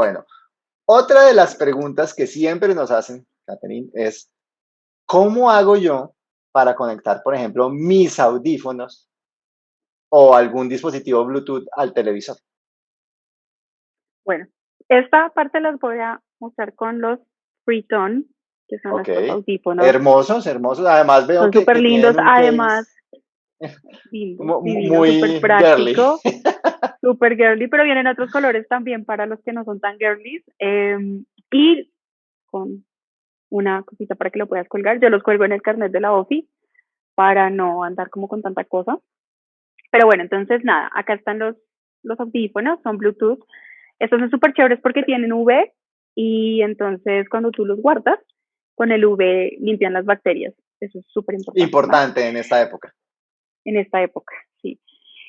Bueno, otra de las preguntas que siempre nos hacen, Catherine, es, ¿cómo hago yo para conectar, por ejemplo, mis audífonos o algún dispositivo Bluetooth al televisor? Bueno, esta parte las voy a mostrar con los Freetone, que son los audífonos. Hermosos, hermosos. Además veo son que súper lindos. Además, muy práctico. Súper girly, pero vienen otros colores también para los que no son tan girly. Em, y con una cosita para que lo puedas colgar. Yo los cuelgo en el carnet de la OFI para no andar como con tanta cosa. Pero bueno, entonces nada, acá están los, los audífonos, son Bluetooth. Estos son súper chéveres porque tienen UV y entonces cuando tú los guardas, con el UV limpian las bacterias. Eso es súper importante. Importante en esta época. En esta época, sí.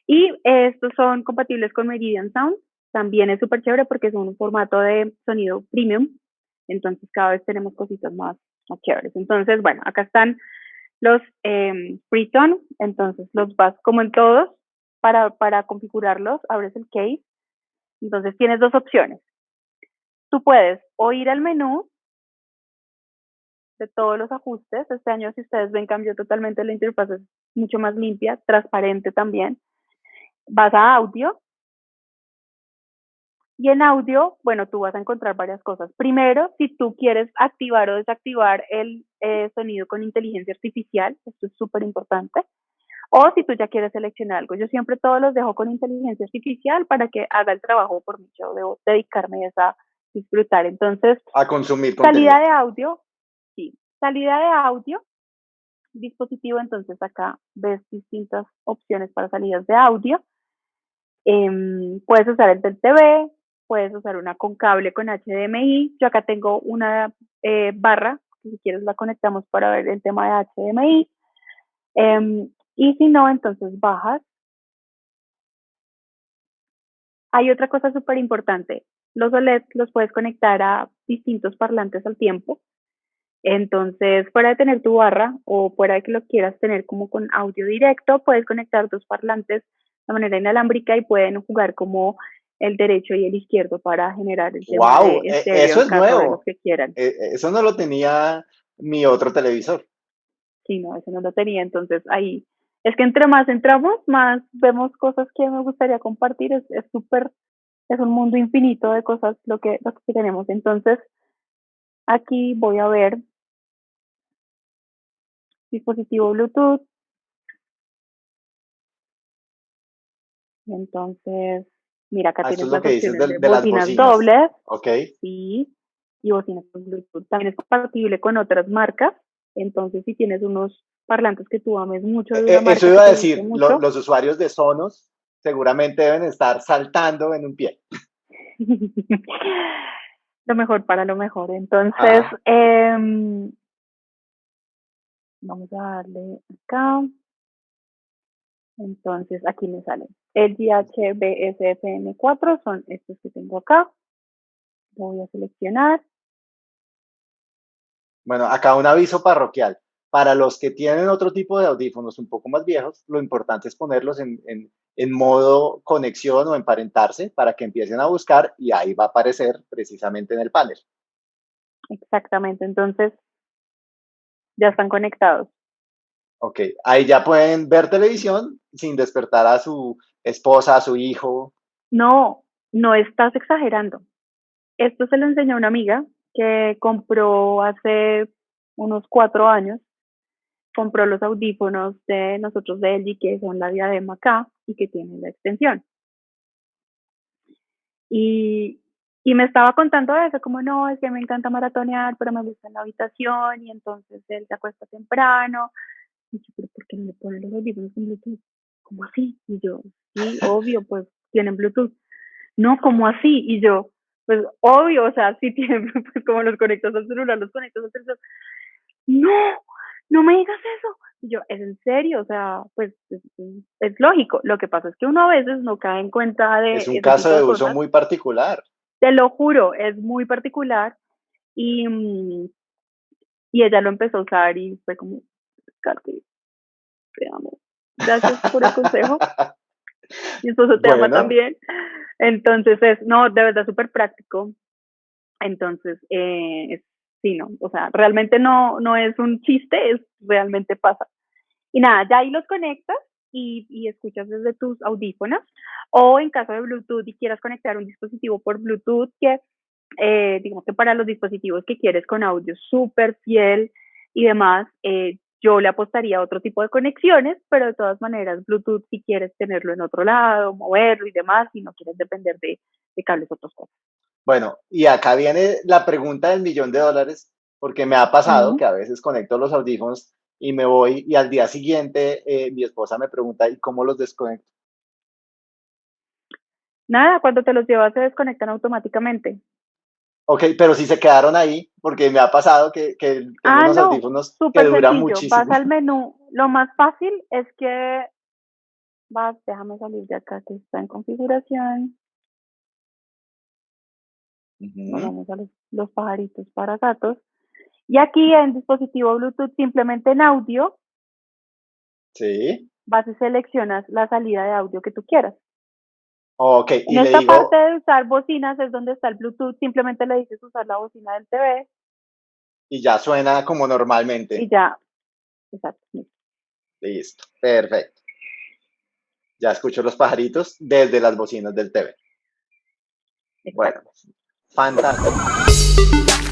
Y estos son compatibles con Meridian Sound. También es súper chévere porque son un formato de sonido premium. Entonces cada vez tenemos cositas más, chéveres. Entonces, bueno, acá están los eh, Freetone. Entonces los vas como en todos. Para, para configurarlos, abres el case. Entonces tienes dos opciones. Tú puedes o ir al menú de todos los ajustes. Este año, si ustedes ven, cambió totalmente la interfaz, es mucho más limpia, transparente también vas a audio y en audio, bueno, tú vas a encontrar varias cosas. Primero, si tú quieres activar o desactivar el eh, sonido con inteligencia artificial, esto es súper importante. O si tú ya quieres seleccionar algo. Yo siempre todos los dejo con inteligencia artificial para que haga el trabajo por mí. Yo debo dedicarme a esa disfrutar. Entonces, a consumir Salida de audio. Salida de audio, dispositivo, entonces acá ves distintas opciones para salidas de audio. Em, puedes usar el del TV, puedes usar una con cable con HDMI. Yo acá tengo una eh, barra, si quieres la conectamos para ver el tema de HDMI. Em, y si no, entonces bajas. Hay otra cosa súper importante. Los OLED los puedes conectar a distintos parlantes al tiempo. Entonces, fuera de tener tu barra o fuera de que lo quieras tener como con audio directo, puedes conectar dos parlantes de manera inalámbrica y pueden jugar como el derecho y el izquierdo para generar el wow, e, eso es nuevo. Que quieran. E, e, eso no lo tenía mi otro televisor. Sí, no, eso no lo tenía. Entonces ahí es que entre más entramos, más vemos cosas que me gustaría compartir. Es súper, es, un mundo infinito de cosas lo que, lo que tenemos. Entonces, aquí voy a ver dispositivo Bluetooth, Entonces, mira, acá ah, tienes las opciones de, bocinas, dobles. Ok. Sí, y bocinas con Bluetooth. También es compatible con otras marcas. Entonces, si tienes unos parlantes que tú ames mucho. De eh, eso iba a decir, los usuarios de Sonos seguramente deben estar saltando en un pie. lo mejor para lo mejor. Entonces, eh, vamos a darle acá. Entonces, aquí me salen el DHBSFM4, son estos que tengo acá. Lo voy a seleccionar. Bueno, acá un aviso parroquial. Para los que tienen otro tipo de audífonos un poco más viejos, lo importante es ponerlos en, en modo conexión o emparentarse para que empiecen a buscar y ahí va a aparecer precisamente en el panel. Exactamente, entonces ya están conectados. Ok, ahí ya pueden ver televisión sin despertar a su esposa, a su hijo. No, no estás exagerando. Esto se lo enseñó una amiga que compró hace unos cuatro años, compró los audífonos de nosotros de LG, que son la diadema acá y que tienen la extensión. Y, y me estaba contando eso, como no, es que me encanta maratonear, pero me gusta en la habitación y entonces él se acuesta temprano. Y yo, pero ¿por qué no le ponen los audífonos con Bluetooth? ¿Cómo así? Y yo, sí, obvio, pues tienen Bluetooth. No, como así? Y yo, pues obvio, o sea, sí tienen, pues como los conectas al celular, los conectas al celular. No, no me digas eso. Y yo, es en serio, o sea, pues es, lógico. Lo que pasa es que uno a veces no cae en cuenta de... Es un caso de, uso muy particular. Te lo juro, es muy particular. Y, mm, y ella lo empezó a usar y fue como, Katy, te amo. Gracias por el consejo. Mi esposo te ama también. Entonces es, no, de verdad súper práctico. Entonces, eh, sí, no, o sea, realmente no, no es un chiste, es realmente pasa. Y nada, ya ahí los conectas y, y, escuchas desde tus audífonos o en caso de Bluetooth y quieras conectar un dispositivo por Bluetooth que eh, digamos que para los dispositivos que quieres con audio súper fiel y demás, eh, yo le apostaría a otro tipo de conexiones, pero de todas maneras Bluetooth si quieres tenerlo en otro lado, moverlo y demás, y no quieres depender de, de cables otros cosas. Bueno, y acá viene la pregunta del millón de dólares, porque me ha pasado que a veces conecto los audífonos y me voy y al día siguiente eh, mi esposa me pregunta, ¿y cómo los desconecto? Nada, cuando te los llevas se desconectan automáticamente. Ok, pero si se quedaron ahí, porque me ha pasado que, que ah, unos no, audífonos que duran muchísimo. Vas al menú. Lo más fácil es que vas, déjame salir de acá que está en configuración. Vamos a los, pajaritos para gatos. Y aquí en dispositivo Bluetooth, simplemente en audio, sí. vas y seleccionas la salida de audio que tú quieras. Ok, y en le esta digo, parte de usar bocinas es donde está el Bluetooth, simplemente le dices usar la bocina del TV y ya suena como normalmente. y ya. Exacto. Listo, perfecto. Ya escucho los pajaritos desde las bocinas del TV. Bueno, fantástico.